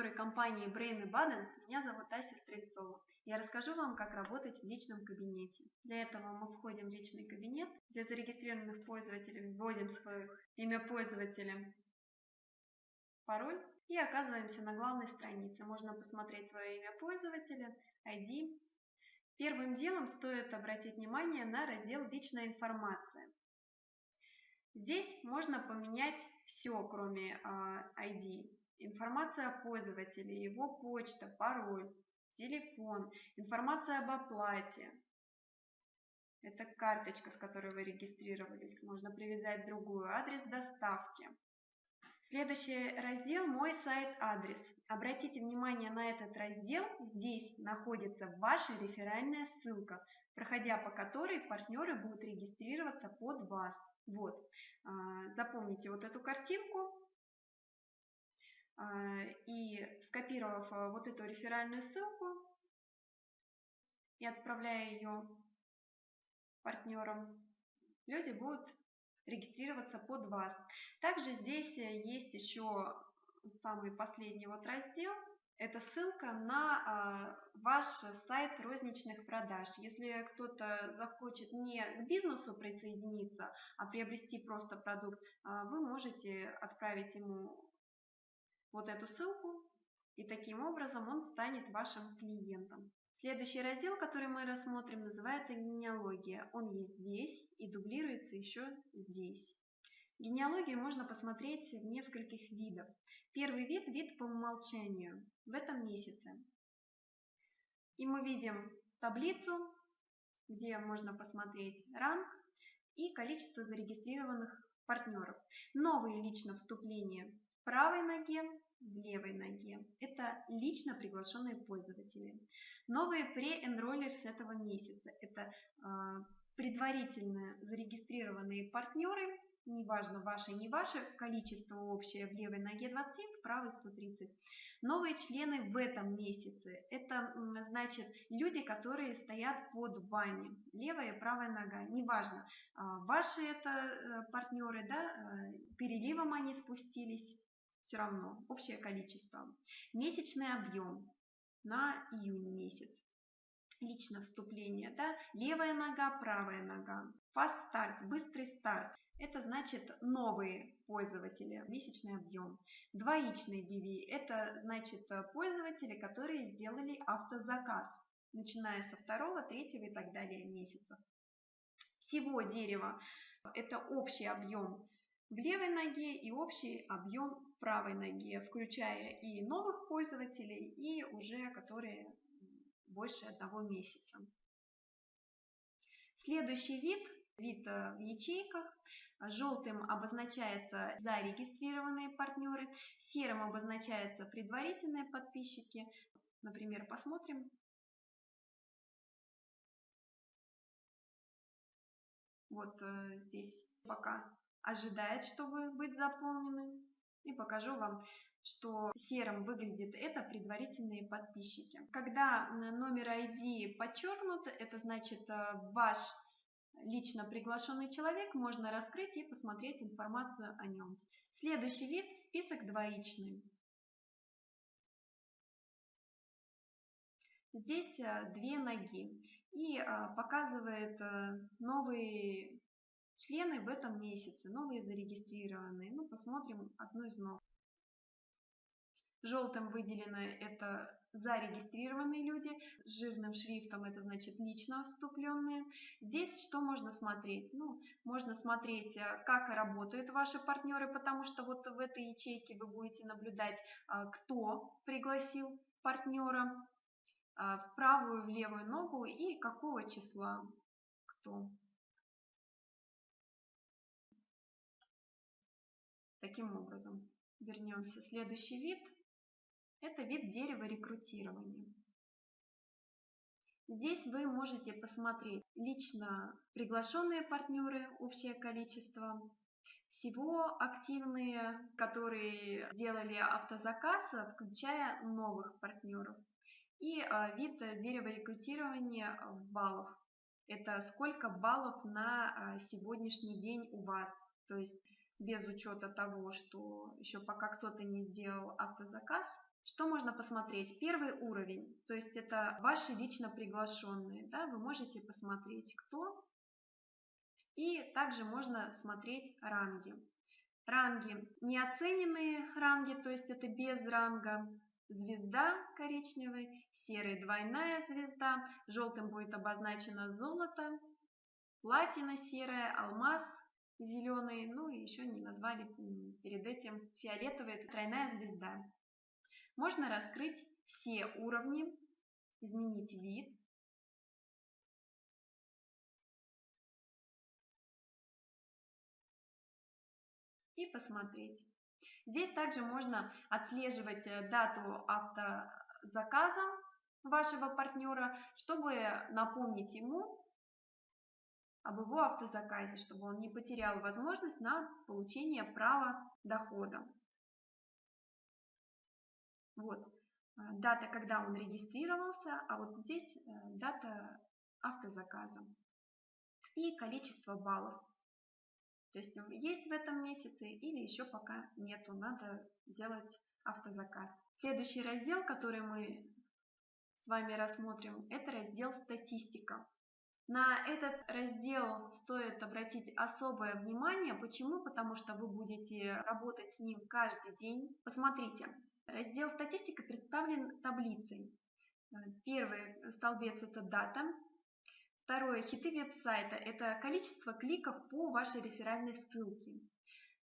Партнеры компании Brain Abundance. Меня зовут Ася Стрельцова. Я расскажу вам, как работать в личном кабинете. Для этого мы входим в личный кабинет. Для зарегистрированных пользователей вводим свое имя пользователя, пароль и оказываемся на главной странице. Можно посмотреть свое имя пользователя, ID. Первым делом стоит обратить внимание на раздел «Личная информация». Здесь можно поменять все, кроме ID. Информация о пользователе, его почта, пароль, телефон, информация об оплате. Это карточка, с которой вы регистрировались. Можно привязать другую адрес доставки. Следующий раздел «Мой сайт-адрес». Обратите внимание на этот раздел. Здесь находится ваша реферальная ссылка, проходя по которой партнеры будут регистрироваться под вас. Вот, а, запомните вот эту картинку и скопировав а, вот эту реферальную ссылку и отправляя ее партнерам, люди будут регистрироваться под вас. Также здесь э, есть еще самый последний вот раздел – это ссылка на а, ваш сайт розничных продаж. Если кто-то захочет не к бизнесу присоединиться, а приобрести просто продукт, а, вы можете отправить ему вот эту ссылку, и таким образом он станет вашим клиентом. Следующий раздел, который мы рассмотрим, называется генеалогия. Он есть здесь и дублируется еще здесь. Генеалогию можно посмотреть в нескольких видах. Первый вид – вид по умолчанию в этом месяце. И мы видим таблицу, где можно посмотреть ранг и количество зарегистрированных партнеров. Новые лично вступления правой ноге, левой ноге. Это лично приглашенные пользователи. Новые pre-enrollers этого месяца. Это э, предварительно зарегистрированные партнеры, неважно ваше, не ваше, количество общее в левой ноге 27, в правой 130. Новые члены в этом месяце – это значит люди, которые стоят под вами, левая и правая нога, неважно, а, ваши это э, партнеры, да, э, переливом они спустились, все равно, общее количество. Месячный объем на июнь месяц лично вступление, да, левая нога, правая нога. Fast start, быстрый старт. Это значит новые пользователи, месячный объем. Двоичный BV – это значит э, пользователи, которые сделали автозаказ, начиная со второго, третьего и так далее месяца. Всего дерева – это общий объем в левой ноге и общий объем в правой ноге, включая и новых пользователей, и уже которые больше одного месяца. Следующий вид вид э, в ячейках. Желтым обозначается зарегистрированные партнеры, серым обозначаются предварительные подписчики. Например, посмотрим. Вот э, здесь пока ожидает, чтобы быть заполнены. И покажу вам, что серым выглядит это предварительные подписчики. Когда номер ID подчеркнут, это значит э, ваш лично приглашенный человек, можно раскрыть и посмотреть информацию о нем. Следующий вид – список двоичный. Здесь э, две ноги и э, показывает новые члены в этом месяце, новые зарегистрированные. Ну, посмотрим одну из новых. Желтым выделены это зарегистрированные люди, жирным шрифтом это значит лично вступленные. Здесь что можно смотреть? Ну, можно смотреть, э, как работают ваши партнеры, потому что вот в этой ячейке вы будете наблюдать, э, кто пригласил партнера э, в правую, в левую ногу и какого числа кто. Таким образом, вернемся. Следующий вид – это вид дерева рекрутирования. Здесь вы можете посмотреть лично приглашенные партнеры, общее количество, всего активные, которые делали автозаказ, включая новых партнеров. И а, вид дерева рекрутирования в баллах. Это сколько баллов на а, сегодняшний день у вас. То есть без учета того, что еще пока кто-то не сделал автозаказ. Что можно посмотреть? Первый уровень, то есть это ваши лично приглашенные. Да? Вы можете посмотреть, кто. И также можно смотреть ранги. Ранги, неоцененные ранги, то есть это без ранга, звезда коричневый, серый двойная звезда, желтым будет обозначено золото, платина серая, алмаз зеленый, ну и еще не назвали перед этим фиолетовый, это тройная звезда. Можно раскрыть все уровни, изменить вид. И посмотреть. Здесь также можно отслеживать э, дату автозаказа вашего партнера, чтобы напомнить ему об его автозаказе, чтобы он не потерял возможность на получение права дохода. Вот э, дата, когда он регистрировался, а вот здесь э, дата автозаказа и количество баллов. То есть есть в этом месяце или еще пока нету, надо делать автозаказ. Следующий раздел, который мы с вами рассмотрим, это раздел «Статистика». На этот раздел стоит обратить особое внимание. Почему? Потому что вы будете работать с ним каждый день. Посмотрите, раздел «Статистика» представлен таблицей. Первый столбец – это дата, Второе. Хиты веб-сайта – это количество кликов по вашей реферальной ссылке.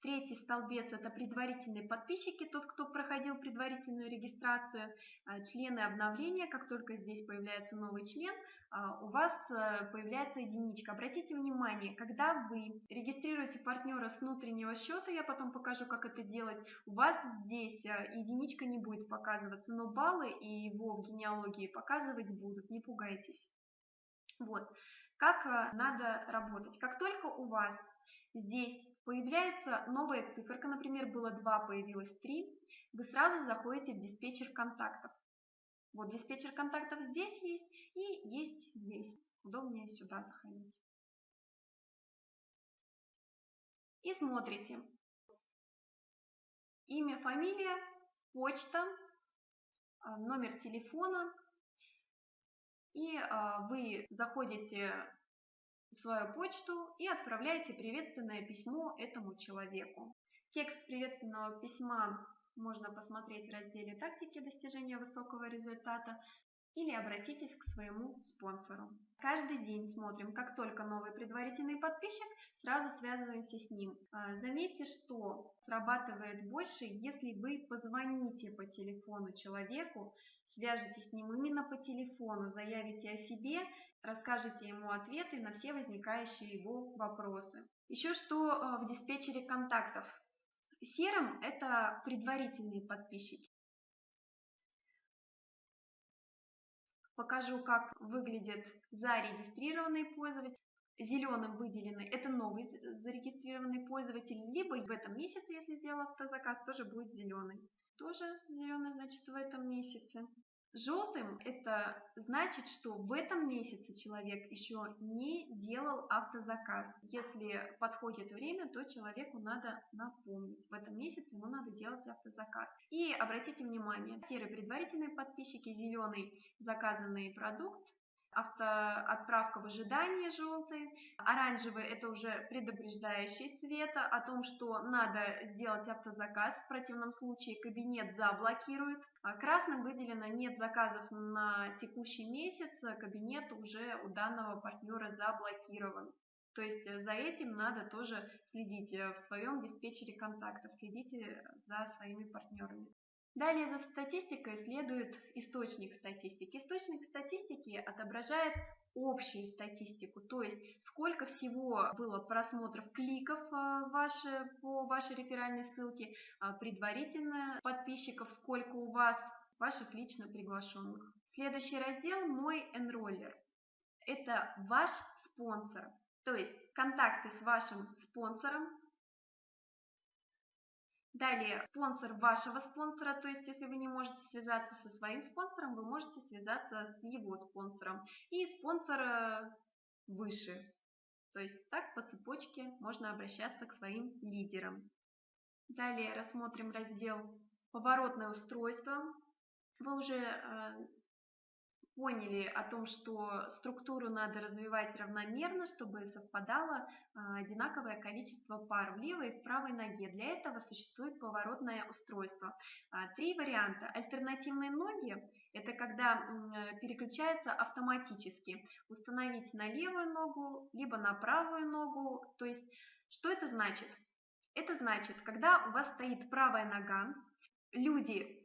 Третий столбец – это предварительные подписчики, тот, кто проходил предварительную регистрацию, а, члены обновления, как только здесь появляется новый член, а, у вас э, появляется единичка. Обратите внимание, когда вы регистрируете партнера с внутреннего счета, я потом покажу, как это делать, у вас здесь э, единичка не будет показываться, но баллы и его генеалогии показывать будут, не пугайтесь. Вот, как э, надо работать. Как только у вас здесь появляется новая циферка, например, было 2, появилось 3, вы сразу заходите в диспетчер контактов. Вот диспетчер контактов здесь есть и есть здесь. Удобнее сюда заходить. И смотрите. Имя, фамилия, почта, э, номер телефона, и а, вы заходите в свою почту и отправляете приветственное письмо этому человеку. Текст приветственного письма можно посмотреть в разделе «Тактики достижения высокого результата» или обратитесь к своему спонсору. Каждый день смотрим, как только новый предварительный подписчик, сразу связываемся с ним. А, заметьте, что срабатывает больше, если вы позвоните по телефону человеку, свяжетесь с ним именно по телефону, заявите о себе, расскажете ему ответы на все возникающие его вопросы. Еще что а, в диспетчере контактов. Серым – это предварительные подписчики. Покажу, как выглядит зарегистрированный пользователь. Зеленым выделенный – это новый зарегистрированный пользователь, либо в этом месяце, если сделал автозаказ, тоже будет зеленый. Тоже зеленый, значит, в этом месяце. Желтым это значит, что в этом месяце человек еще не делал автозаказ. Если подходит время, то человеку надо напомнить. В этом месяце ему надо делать автозаказ. И обратите внимание, серый предварительные подписчики, зеленый заказанный продукт, автоотправка в ожидании желтый, оранжевый это уже предупреждающий цвет о том, что надо сделать автозаказ, в противном случае кабинет заблокирует. А красным выделено нет заказов на текущий месяц, кабинет уже у данного партнера заблокирован. То есть за этим надо тоже следить в своем диспетчере контактов, следите за своими партнерами. Далее за статистикой следует источник статистики. Источник статистики отображает общую статистику, то есть сколько всего было просмотров кликов а, ваши, по вашей реферальной ссылке, а, предварительно подписчиков, сколько у вас ваших лично приглашенных. Следующий раздел «Мой энроллер». Это ваш спонсор, то есть контакты с вашим спонсором, Далее, спонсор вашего спонсора, то есть если вы не можете связаться со своим спонсором, вы можете связаться с его спонсором. И спонсор выше. То есть так по цепочке можно обращаться к своим лидерам. Далее рассмотрим раздел «Поворотное устройство». Вы уже э, поняли о том, что структуру надо развивать равномерно, чтобы совпадало а, одинаковое количество пар в левой и в правой ноге. Для этого существует поворотное устройство. А, три варианта. Альтернативные ноги – это когда переключается автоматически. Установить на левую ногу, либо на правую ногу. То есть, что это значит? Это значит, когда у вас стоит правая нога, люди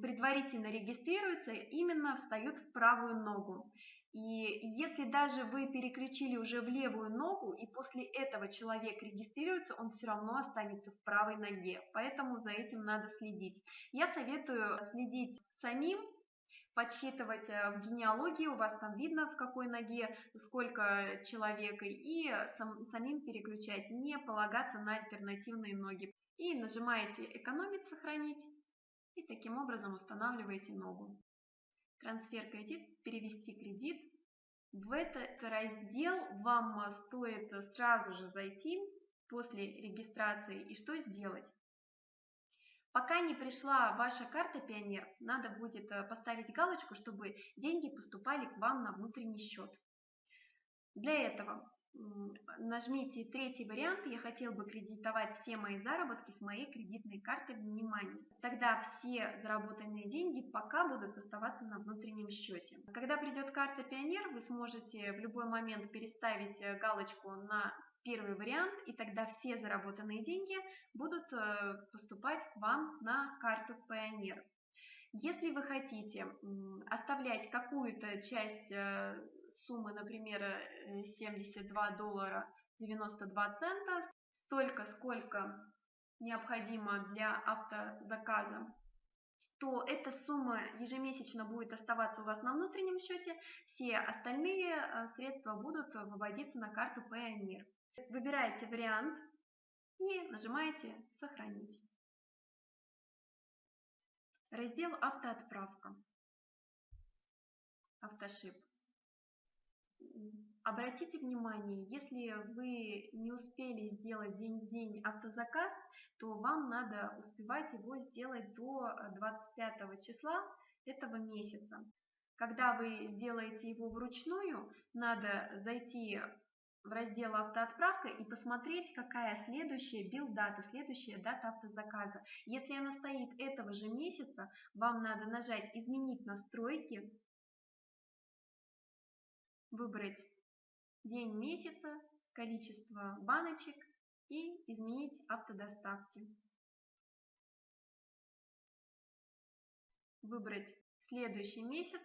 предварительно регистрируются, именно встают в правую ногу. И если даже вы переключили уже в левую ногу, и после этого человек регистрируется, он все равно останется в правой ноге. Поэтому за этим надо следить. Я советую следить самим, подсчитывать э, в генеалогии, у вас там видно в какой ноге сколько человек, и сам, самим переключать, не полагаться на альтернативные ноги. И нажимаете «Экономить», «Сохранить», и таким образом устанавливаете ногу. Трансфер кредит, перевести кредит. В этот раздел вам стоит сразу же зайти после регистрации и что сделать. Пока не пришла ваша карта Пионер, надо будет э, поставить галочку, чтобы деньги поступали к вам на внутренний счет. Для этого нажмите третий вариант «Я хотел бы кредитовать все мои заработки с моей кредитной карты внимание». Тогда все заработанные деньги пока будут оставаться на внутреннем счете. Когда придет карта Пионер, вы сможете в любой момент переставить э, галочку на первый вариант, и тогда все заработанные деньги будут э, поступать к вам на карту Пионер. Если вы хотите оставлять какую-то часть э, суммы, например, 72 э, доллара 92 цента, столько, сколько необходимо для автозаказа, то эта сумма ежемесячно будет оставаться у вас на внутреннем счете, все остальные э, средства будут выводиться на карту Payoneer. Выбираете вариант и нажимаете «Сохранить». Раздел «Автоотправка». Автошип. Обратите внимание, если вы не успели сделать день день автозаказ, то вам надо успевать его сделать до 25 числа этого месяца. Когда вы сделаете его вручную, надо зайти в раздел «Автоотправка» и посмотреть, какая следующая билдата, следующая дата автозаказа. Если она стоит этого же месяца, вам надо нажать «Изменить настройки», выбрать день месяца, количество баночек и изменить автодоставки. Выбрать следующий месяц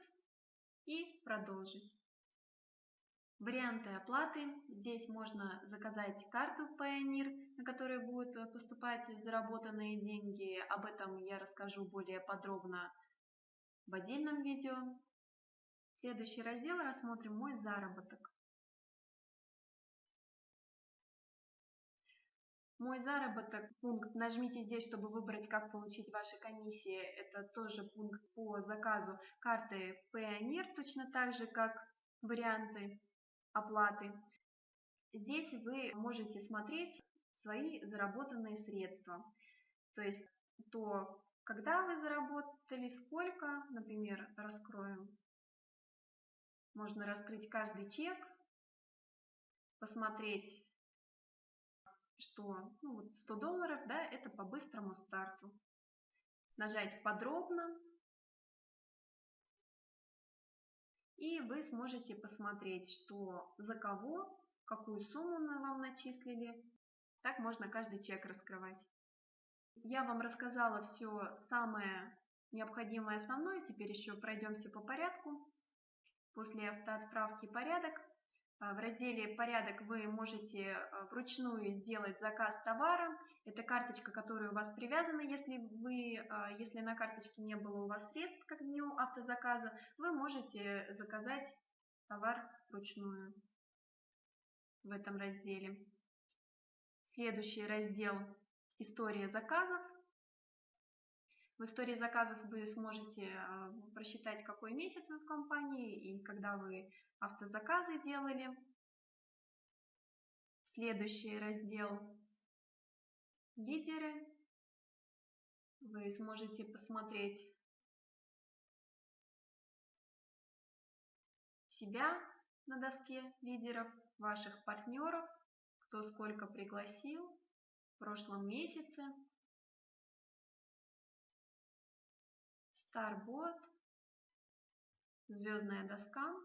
и продолжить. Варианты оплаты. Здесь можно заказать карту Payoneer, на которой будут поступать заработанные деньги. Об этом я расскажу более подробно в отдельном видео. Следующий раздел рассмотрим «Мой заработок». Мой заработок, пункт, нажмите здесь, чтобы выбрать, как получить ваши комиссии. Это тоже пункт по заказу карты Payoneer, точно так же, как варианты оплаты. Здесь вы можете смотреть свои заработанные средства. То есть то, когда вы заработали, сколько, например, раскроем. Можно раскрыть каждый чек, посмотреть, что ну, вот 100 долларов, да, это по быстрому старту. Нажать подробно, и вы сможете посмотреть, что за кого, какую сумму мы вам начислили. Так можно каждый чек раскрывать. Я вам рассказала все самое необходимое основное, теперь еще пройдемся по порядку. После автоотправки порядок в разделе «Порядок» вы можете а, вручную сделать заказ товара. Это карточка, которая у вас привязана. Если, вы, а, если на карточке не было у вас средств, как дню автозаказа, вы можете заказать товар вручную в этом разделе. Следующий раздел «История заказов». В истории заказов вы сможете просчитать, какой месяц вы в компании и когда вы автозаказы делали. Следующий раздел «Лидеры». Вы сможете посмотреть себя на доске лидеров, ваших партнеров, кто сколько пригласил в прошлом месяце. Старбот, звездная доска.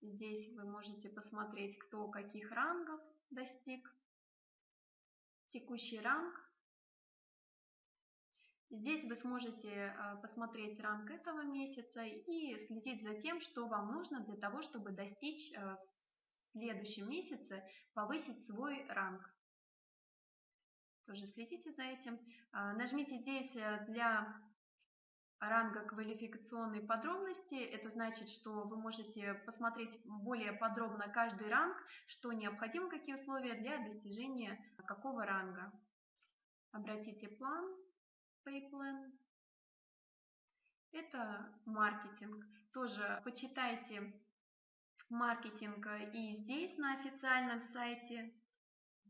Здесь вы можете посмотреть, кто каких рангов достиг. Текущий ранг. Здесь вы сможете а, посмотреть ранг этого месяца и следить за тем, что вам нужно для того, чтобы достичь а, в следующем месяце, повысить свой ранг. Тоже следите за этим. А, нажмите здесь э, для ранга квалификационной подробности. Это значит, что вы можете посмотреть более подробно каждый ранг, что необходимо, какие условия для достижения какого ранга. Обратите план, PayPlan. Это маркетинг. Тоже почитайте маркетинг и здесь на официальном сайте.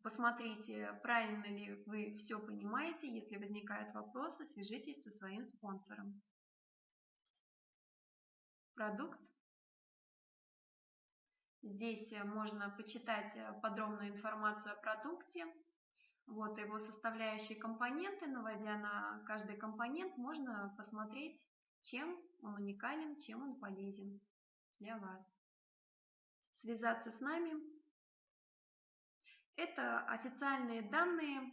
Посмотрите, правильно ли вы все понимаете. Если возникают вопросы, свяжитесь со своим спонсором. Продукт. Здесь можно почитать подробную информацию о продукте. Вот его составляющие компоненты. Наводя на каждый компонент, можно посмотреть, чем он уникален, чем он полезен для вас. Связаться с нами это официальные данные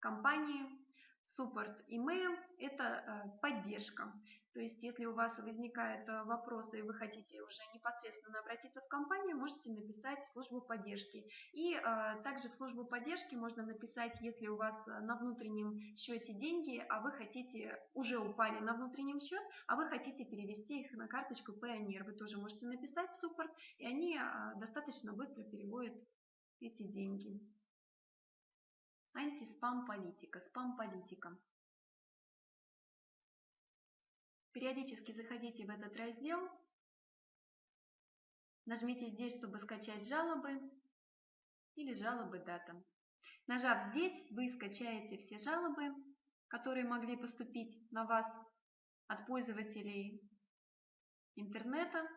компании, Support email – это э, поддержка. То есть, если у вас возникают э, вопросы и вы хотите уже непосредственно обратиться в компанию, можете написать в службу поддержки. И э, также в службу поддержки можно написать, если у вас на внутреннем счете деньги, а вы хотите, уже упали на внутреннем счет, а вы хотите перевести их на карточку Payoneer. Вы тоже можете написать в суппорт, и они достаточно быстро переводят эти деньги. Антиспам политика, спам политика. Периодически заходите в этот раздел, нажмите здесь, чтобы скачать жалобы или жалобы дата. Нажав здесь, вы скачаете все жалобы, которые могли поступить на вас от пользователей интернета.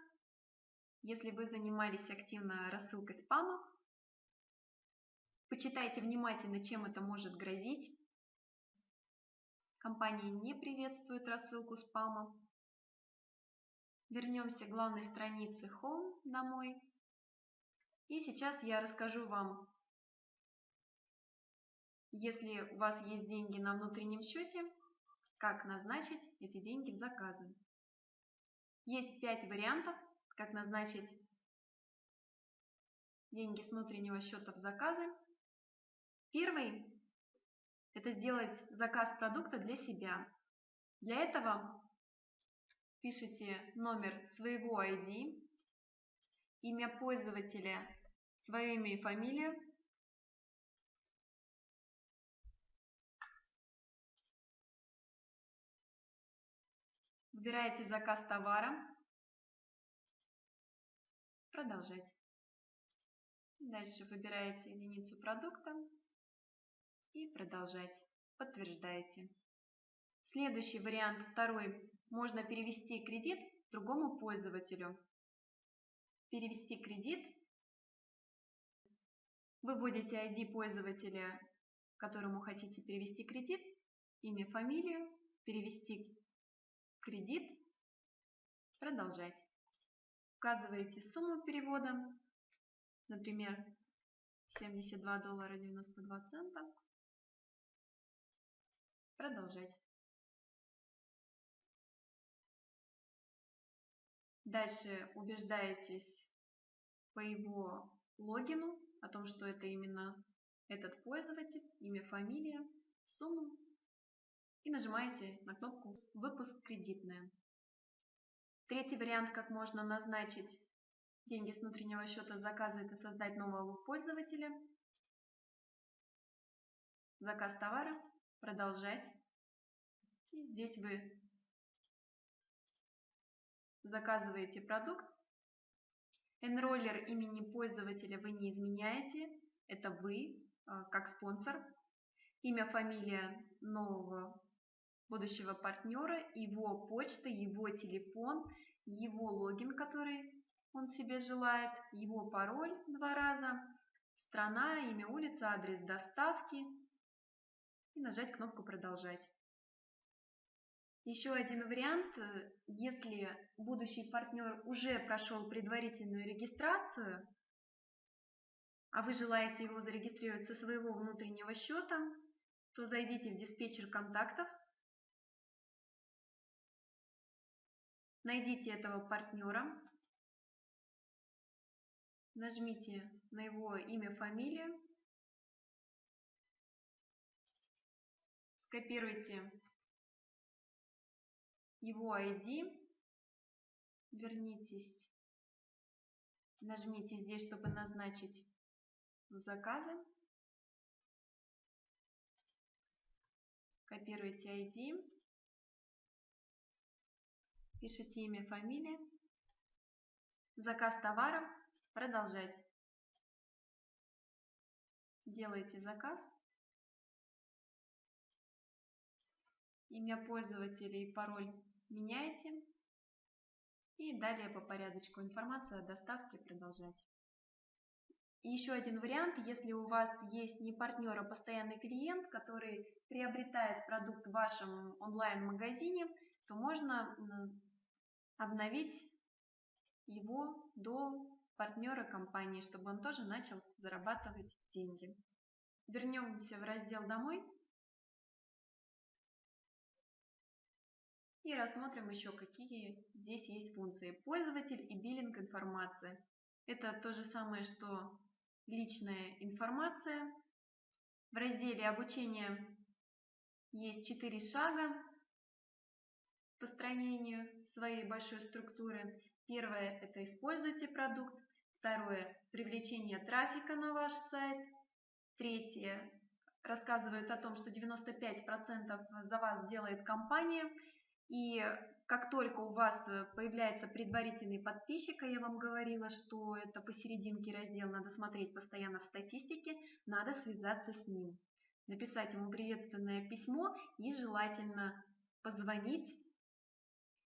Если вы занимались активно рассылкой спама, Почитайте внимательно, чем это может грозить. Компания не приветствует рассылку спама. Вернемся к главной странице Home домой. И сейчас я расскажу вам, если у вас есть деньги на внутреннем счете, как назначить эти деньги в заказы. Есть пять вариантов, как назначить деньги с внутреннего счета в заказы. Первый – это сделать заказ продукта для себя. Для этого пишите номер своего ID, имя пользователя, свое имя и фамилию, Выбираете заказ товара. Продолжать. Дальше выбираете единицу продукта и продолжать. Подтверждаете. Следующий вариант, второй, можно перевести кредит другому пользователю. Перевести кредит. Вы вводите ID пользователя, которому хотите перевести кредит, имя, фамилию, перевести кредит, продолжать. Указываете сумму перевода, например, 72 доллара 92 цента. Продолжать. Дальше убеждаетесь по его логину о том, что это именно этот пользователь, имя, фамилия, сумму и нажимаете на кнопку «Выпуск кредитная». Третий вариант, как можно назначить деньги с внутреннего счета заказа, это создать нового пользователя. Заказ товара продолжать. И здесь вы заказываете продукт. Enroller имени пользователя вы не изменяете, это вы, а, как спонсор. Имя, фамилия нового будущего партнера, его почта, его телефон, его логин, который он себе желает, его пароль два раза, страна, имя улицы, адрес доставки и нажать кнопку «Продолжать». Еще один вариант, если будущий партнер уже прошел предварительную регистрацию, а вы желаете его зарегистрировать со своего внутреннего счета, то зайдите в диспетчер контактов, найдите этого партнера, нажмите на его имя, фамилию, скопируйте его ID, вернитесь, нажмите здесь, чтобы назначить заказы, копируйте ID, пишите имя, фамилия, заказ товара, продолжать. Делаете заказ. Имя пользователя и пароль меняете. И далее по порядочку информация о доставке продолжать. И еще один вариант, если у вас есть не партнер, а постоянный клиент, который приобретает продукт в вашем онлайн-магазине, то можно обновить его до партнера компании, чтобы он тоже начал зарабатывать деньги. Вернемся в раздел «Домой». И рассмотрим еще, какие здесь есть функции. Пользователь и биллинг информация. Это то же самое, что личная информация. В разделе обучения есть четыре шага построению своей большой структуры. Первое – это используйте продукт. Второе – привлечение трафика на ваш сайт. Третье – рассказывают о том, что 95% за вас делает компания. И как только у вас э, появляется предварительный подписчик, а я вам говорила, что это посерединке раздел, надо смотреть постоянно в статистике, надо связаться с ним, написать ему приветственное письмо и желательно позвонить,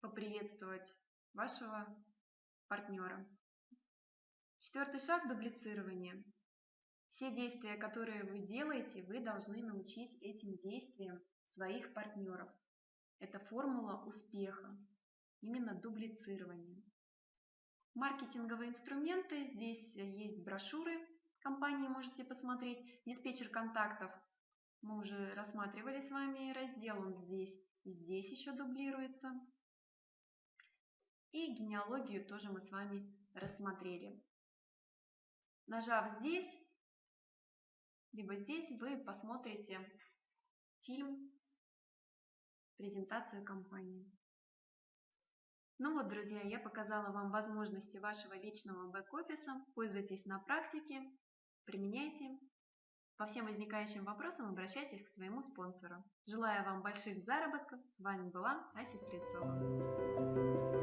поприветствовать вашего партнера. Четвертый шаг – дублицирование. Все действия, которые вы делаете, вы должны научить этим действиям своих партнеров. Это формула успеха, именно дублицирование. Маркетинговые инструменты, здесь есть брошюры компании, можете посмотреть. Диспетчер контактов мы уже рассматривали с вами раздел, он здесь и здесь еще дублируется. И генеалогию тоже мы с вами рассмотрели. Нажав здесь, либо здесь, вы посмотрите фильм презентацию компании. Ну вот, друзья, я показала вам возможности вашего личного бэк-офиса. Пользуйтесь на практике, применяйте. По всем возникающим вопросам обращайтесь к своему спонсору. Желаю вам больших заработков. С вами была Ася Стрельцова.